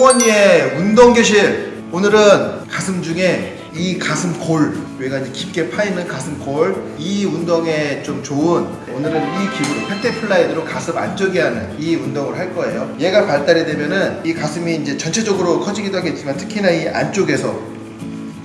송원이의 운동 교실. 오늘은 가슴 중에 이 가슴 골 이제 깊게 파이는 가슴 골이 운동에 좀 좋은 오늘은 이 기구로 펜테플라이드로 가슴 안쪽에 하는 이 운동을 할 거예요. 얘가 발달이 되면은 이 가슴이 이제 전체적으로 커지기도 하겠지만 특히나 이 안쪽에서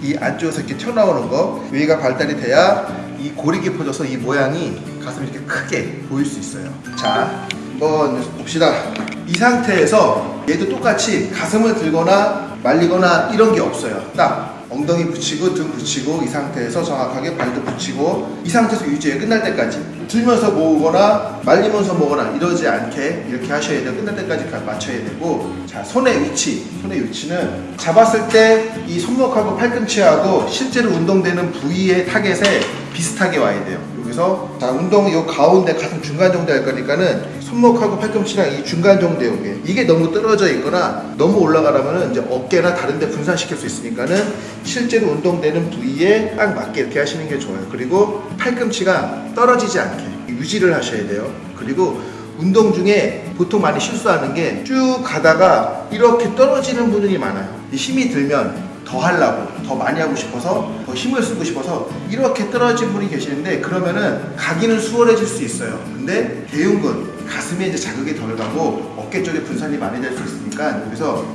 이 안쪽에서 이렇게 튀어나오는 거 여기가 발달이 돼야 이 골이 깊어져서 이 모양이 가슴이 이렇게 크게 보일 수 있어요. 자 한번 봅시다 이 상태에서 얘도 똑같이 가슴을 들거나 말리거나 이런 게 없어요. 딱 엉덩이 붙이고 등 붙이고 이 상태에서 정확하게 발도 붙이고 이 상태에서 유지해 끝날 때까지. 들면서 모으거나 말리면서 모으거나 이러지 않게 이렇게 하셔야 돼요. 끝날 때까지 맞춰야 되고. 자 손의 위치 손의 위치는 잡았을 때 이 손목하고 팔꿈치하고 실제로 운동되는 부위의 타겟에 비슷하게 와야 돼요. 여기서 자 운동 요 가운데 가슴 중간 정도 할 거니까는 손목하고 팔꿈치랑 이 중간 정도 요게 이게 너무 떨어져 있거나 너무 올라가려면 이제 어깨나 다른 데 분산시킬 수 있으니까는 실제로 운동되는 부위에 딱 맞게 이렇게 하시는 게 좋아요. 그리고 팔꿈치가 떨어지지 않게 유지를 하셔야 돼요. 그리고 운동 중에 보통 많이 실수하는 게 쭉 가다가 이렇게 떨어지는 분들이 많아요. 힘이 들면 더 하려고 더 많이 하고 싶어서 더 힘을 쓰고 싶어서 이렇게 떨어진 분이 계시는데 그러면은 가기는 수월해질 수 있어요. 근데 대흉근 가슴에 이제 자극이 덜 가고 어깨 쪽에 분산이 많이 될 수 있으니까 여기서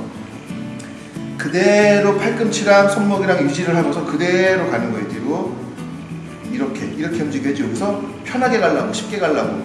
그대로 팔꿈치랑 손목이랑 유지를 하면서 그대로 가는 거예요 뒤로. 이렇게 이렇게 움직여야지 여기서 편하게 가려고 쉽게 가려고.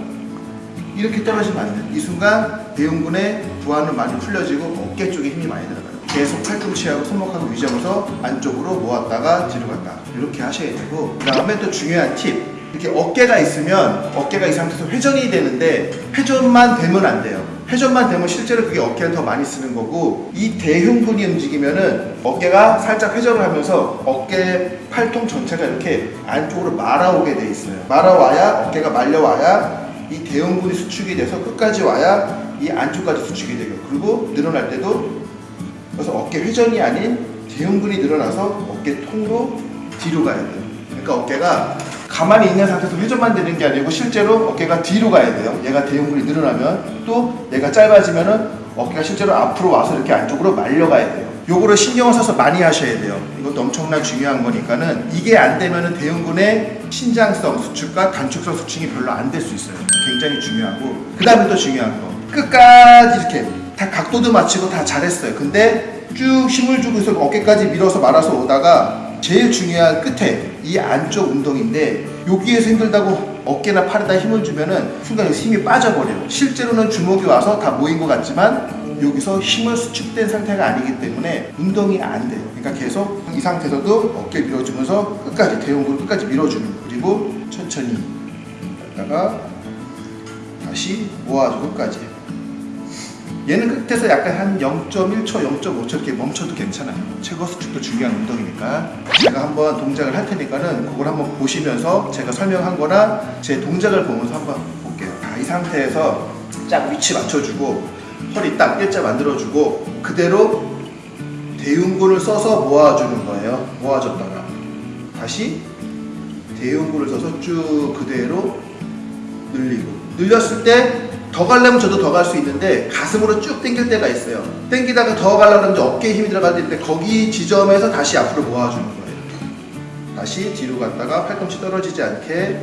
이렇게 떨어지면 안 돼요 이 순간 대흉근의 부하는 많이 풀려지고 어깨 쪽에 힘이 많이 들어가요 계속 팔꿈치하고 손목하고 유지하면서 안쪽으로 모았다가 뒤로 갔다. 이렇게 하셔야 되고 그 다음에 또 중요한 팁. 이렇게 어깨가 있으면 어깨가 이 상태에서 회전이 되는데 회전만 되면 안 돼요. 회전만 되면 실제로 그게 어깨를 더 많이 쓰는 거고 이 대흉근이 움직이면은 어깨가 살짝 회전을 하면서 어깨 팔통 전체가 이렇게 안쪽으로 말아오게 돼 있어요. 말아와야 어깨가 말려와야 이 대흉근이 수축이 돼서 끝까지 와야 이 안쪽까지 수축이 되고 그리고 늘어날 때도 그래서 어깨 회전이 아닌 대흉근이 늘어나서 어깨 통으로 뒤로 가야 돼요. 그러니까 어깨가 가만히 있는 상태에서 회전만 되는 게 아니고 실제로 어깨가 뒤로 가야 돼요. 얘가 대흉근이 늘어나면 또 얘가 짧아지면 은 어깨가 실제로 앞으로 와서 이렇게 안쪽으로 말려가야 돼요. 요거를 신경을 써서 많이 하셔야 돼요. 이것도 엄청난 중요한 거니까는 이게 안 되면은 대흉근의 신장성 수축과 단축성 수축이 별로 안 될 수 있어요. 굉장히 중요하고 그 다음에 또 중요한 거. 끝까지 이렇게 다 각도도 맞추고 다 잘했어요. 근데 쭉 힘을 주고 있어 어깨까지 밀어서 말아서 오다가 제일 중요한 끝에 이 안쪽 운동인데 여기에서 힘들다고 어깨나 팔에다 힘을 주면은 순간 힘이 빠져버려요. 실제로는 주먹이 와서 다 모인 것 같지만 여기서 힘을 수축된 상태가 아니기 때문에 운동이 안 돼요. 그러니까 계속 이 상태에서도 어깨 밀어주면서 끝까지 대용근을 끝까지 밀어주는 그리고 천천히 갔다가 다시 모아주고 끝까지 얘는 끝에서 약간 한 0.1초, 0.5초 이렇게 멈춰도 괜찮아요. 최고 수축도 중요한 운동이니까. 제가 한번 동작을 할 테니까는 그걸 한번 보시면서 제가 설명한 거나 제 동작을 보면서 한번 볼게요. 자, 이 상태에서 쫙 위치 맞춰주고 허리 딱 일자 만들어주고 그대로 대흉근을 써서 모아주는 거예요. 모아줬다가 다시 대흉근을 써서 쭉 그대로 늘리고 늘렸을 때 더 가려면 저도 더 갈 수 있는데 가슴으로 쭉 당길 때가 있어요. 당기다가 더 가려면 어깨에 힘이 들어갈 때 거기 지점에서 다시 앞으로 모아주는 거예요. 다시 뒤로 갔다가 팔꿈치 떨어지지 않게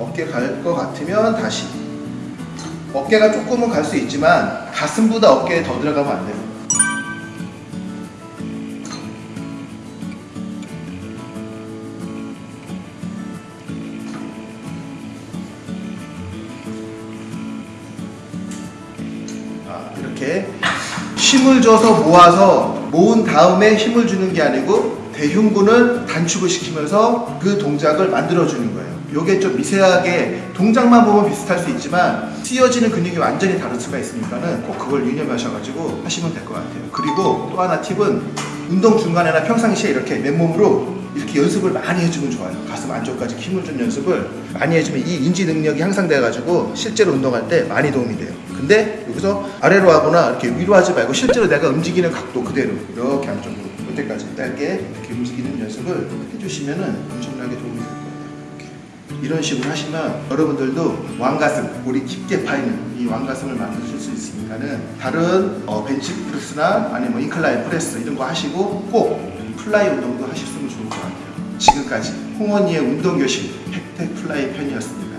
어깨 갈 것 같으면 다시. 어깨가 조금은 갈 수 있지만 가슴보다 어깨에 더 들어가면 안 돼요 힘을 줘서 모아서 모은 다음에 힘을 주는 게 아니고 대흉근을 단축을 시키면서 그 동작을 만들어 주는 거예요. 요게 좀 미세하게 동작만 보면 비슷할 수 있지만 쓰여지는 근육이 완전히 다를 수가 있으니까는 꼭 그걸 유념하셔가지고 하시면 될 것 같아요. 그리고 또 하나 팁은 운동 중간에나 평상시에 이렇게 맨몸으로 이렇게 연습을 많이 해주면 좋아요. 가슴 안쪽까지 힘을 준 연습을 많이 해주면 이 인지 능력이 향상돼 가지고 실제로 운동할 때 많이 도움이 돼요 근데 여기서 아래로 하거나 이렇게 위로 하지 말고 실제로 내가 움직이는 각도 그대로 이렇게 안쪽으로 이때까지 짧게 이렇게 움직이는 연습을 해주시면 엄청나게 도움이 될 거예요. 이런 식으로 하시면 여러분들도 왕가슴, 골이 깊게 파이는 이 왕가슴을 만드실 수 있으니까는 다른 어, 벤치 프레스나 아니면 뭐 incline press 이런 거 하시고 꼭 fly 운동도 하셨으면 좋을 것 같아요. 지금까지 홍원이의 운동교실 팩트 플라이 편이었습니다.